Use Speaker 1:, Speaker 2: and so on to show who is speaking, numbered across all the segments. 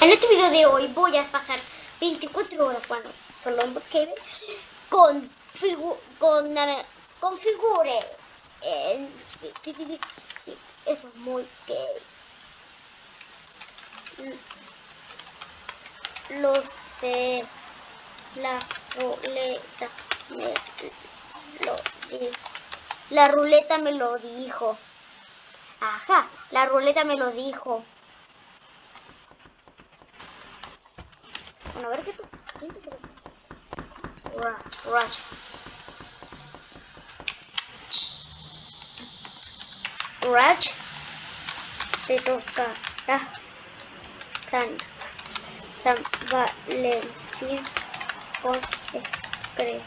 Speaker 1: En este video de hoy voy a pasar 24 horas, bueno, solo en Brookhaven, con, con. Eh, sí, sí, sí, sí, eso es muy gay. Lo sé. La ruleta me lo dijo. La ruleta me lo dijo. Ajá, la ruleta me lo dijo. Bueno, a ver qué tú. ¿Quién te Rush. Rush. Te toca. San. San Valentín con Scratch.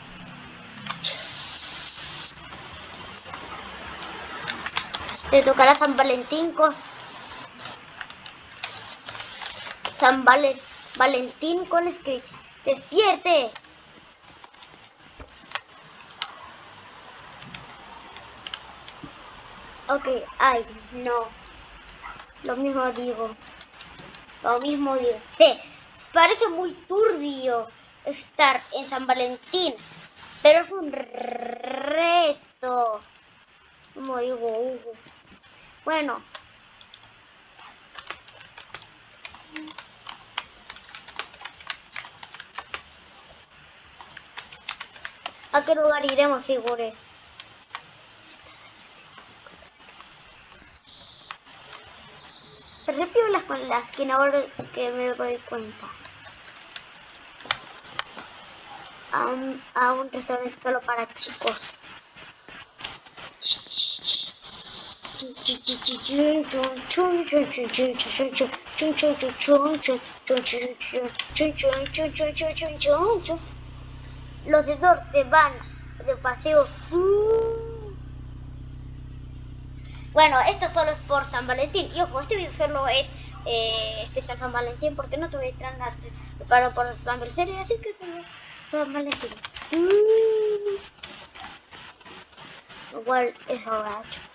Speaker 1: Te tocará San Valentín con San Valentín con Screech. ¡Despierte! Ok, ay, no. Lo mismo digo. Lo mismo digo. Sí, parece muy turbio estar en San Valentín. Pero es un reto. Como digo, Hugo. Bueno. ¿A qué lugar iremos, figure? Se las con que ahora que me doy cuenta. A un, a un restaurante solo para chicos. Los de Dor se van de paseos. Bueno, esto solo es por San Valentín. Y ojo, este video solo es eh, especial San Valentín porque no tuve nada preparado por San Valentín. Así que San Valentín. Igual es borracho.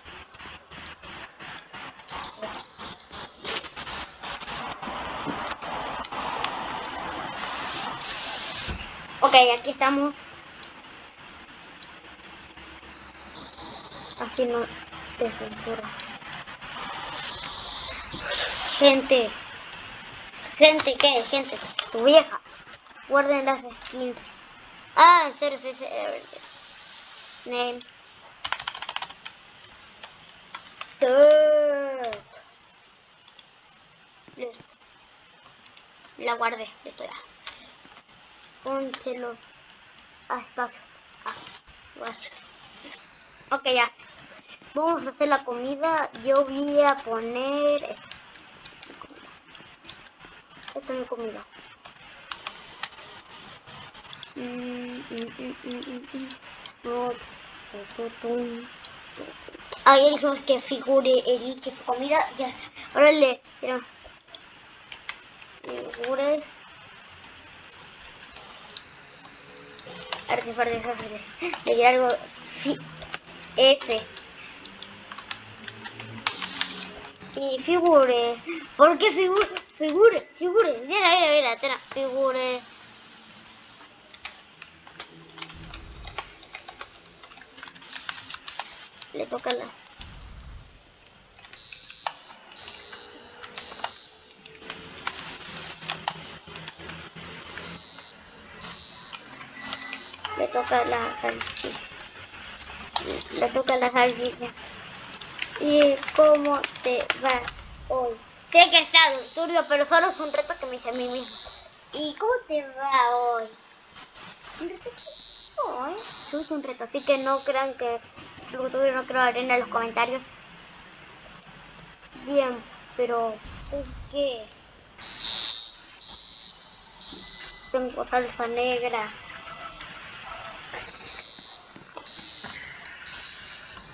Speaker 1: Ok, aquí estamos. Así no te censura. Gente. Gente, ¿qué? Gente. Tu vieja. Guarden las skins. Ah, en serio, sí, sí. Name. Listo. La guardé. Listo ya ponte los espacios. Ah, ok, ya. Vamos a hacer la comida. Yo voy a poner... Esta es mi comida. Ahí dijimos que figure elige su comida. Ya. Ahora le... Figure... arte, arte, arte. Le diré algo F. Y figure. ¿Por qué figure? Figure, figure. Mira, mira, mira, mira, figure. Le toca la... toca la salchicha. Le toca la salchicha. ¿Y cómo te va hoy? Sé que está turbio, pero solo es un reto que me hice a mí mismo. ¿Y cómo te va hoy? Un reto hoy. Es un reto, así que no crean que lo tuve no creo arena en los comentarios. Bien, pero ¿por qué? Tengo salsa negra.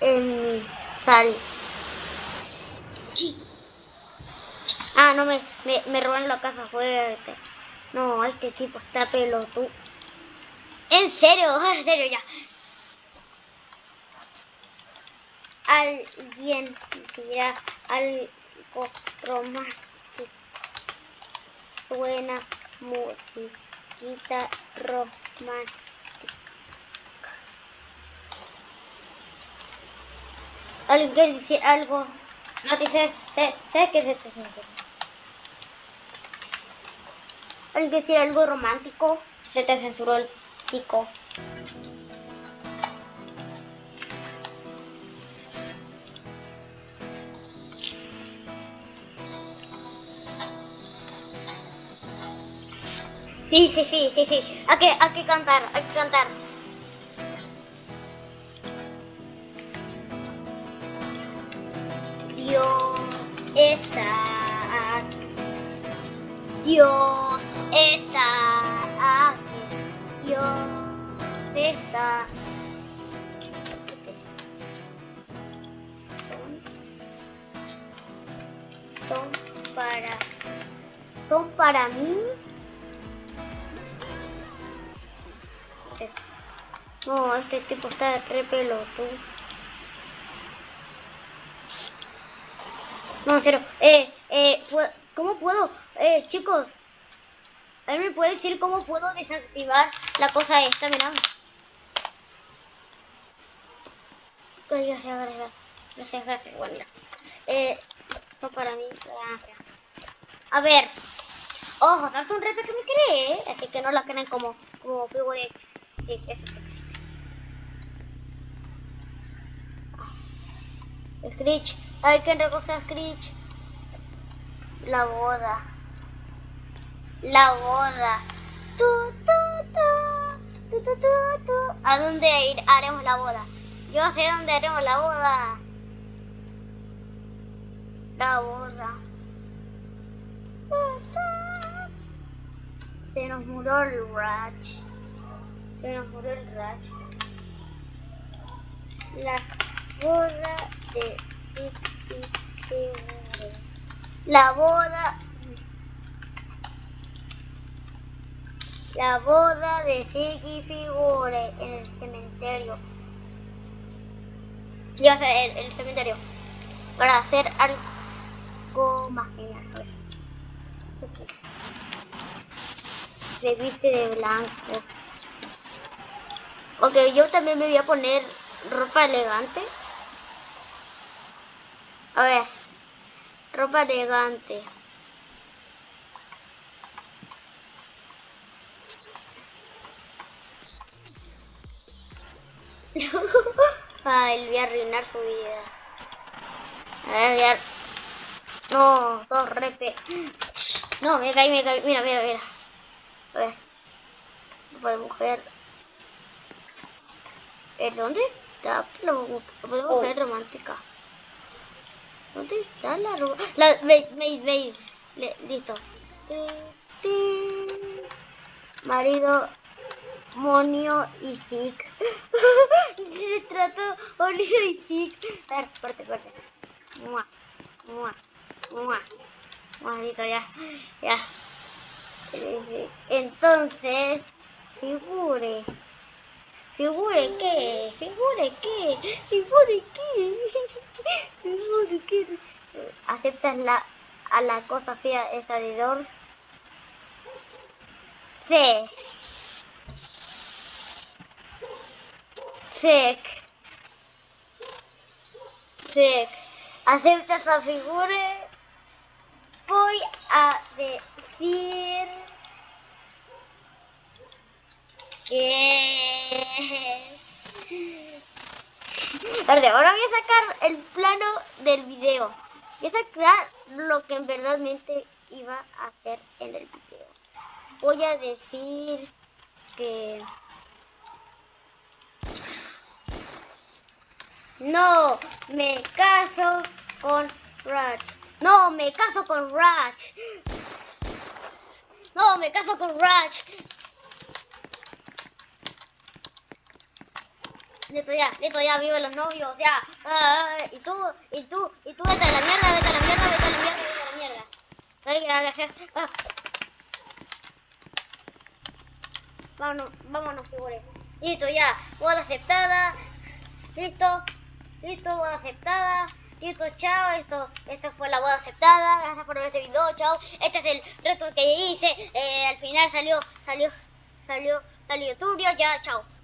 Speaker 1: En sal. Ah, no, me, me, me roban la casa fuerte. No, este tipo está pelotudo. En serio, en serio ya. Alguien dirá algo romántico. suena musiquita romántica. ¿Alguien quiere decir algo? No, ¿sabes, sabes qué es esto? ¿Alguien quiere decir algo romántico? Se te censuró el tico. Sí, sí, sí, sí, sí. Hay que, hay que cantar, hay que cantar. Dios está aquí. Dios está aquí. Dios está son, son para son para mí No, este tipo está re pelotudo. No, cero. Eh, eh, ¿cómo puedo? Eh, chicos. ¿Alguien me puede decir cómo puedo desactivar la cosa esta? Mirá. Gracias, gracias. Gracias, gracias. Bueno, mira. Eh, esto para mí, gracias. A ver. Ojo, es un reto que me cree, así que no la creen como, como Figurex. Sí, eso sí. Screech. Hay que recoger a Screech. La boda. La boda. Tu, tu, tu. ¿A dónde ir? haremos la boda? Yo sé dónde haremos la boda. La boda. Se nos murió el Ratch. Se nos murió el Ratch. La boda de La boda. La boda de Siki Figure en el cementerio. Y a el, el cementerio. Para hacer algo más genial. Se viste de blanco. Ok, yo también me voy a poner ropa elegante. A ver, ropa elegante. Ay, voy a arruinar su vida. A ver, voy a... No, dos repe. No, me caí, me caí. Mira, mira, mira. A ver. Ropa de mujer. ¿Eh, ¿Dónde está la ropa de mujer romántica? ¿Dónde está la ropa? La, veis, veis, veis. listo. Marido, Monio y Zik. Retrato, Monio y Zik. A ver, fuerte, fuerte. Mua, mua, mua. Maldito, ya, ya. Entonces, figure. ¿Figure qué? ¿Figure qué? ¿Figure qué? ¿Figure qué? ¿Aceptas la, a la cosa fea esa de Dors? Sí. Sec. Sec. ¿Aceptas a Figure? Voy a decir que... Ahora voy a sacar el plano del video. Voy a sacar lo que en verdadmente iba a hacer en el video. Voy a decir que... No, me caso con Ratch. No, me caso con Ratch. No, me caso con Ratch. Listo ya, listo ya, vive los novios, ya. y tú, y tú, y tú, vete a la mierda, vete a la mierda, vete a la mierda, vete a la mierda. Ay, gracias. Ah. Vámonos, vámonos, figure. Listo ya, boda aceptada. Listo, listo, boda aceptada. listo, chao, esto, esto fue la boda aceptada, gracias por ver este video, chao, este es el reto que hice, eh, al final salió, salió, salió, salió turbio, ya, chao.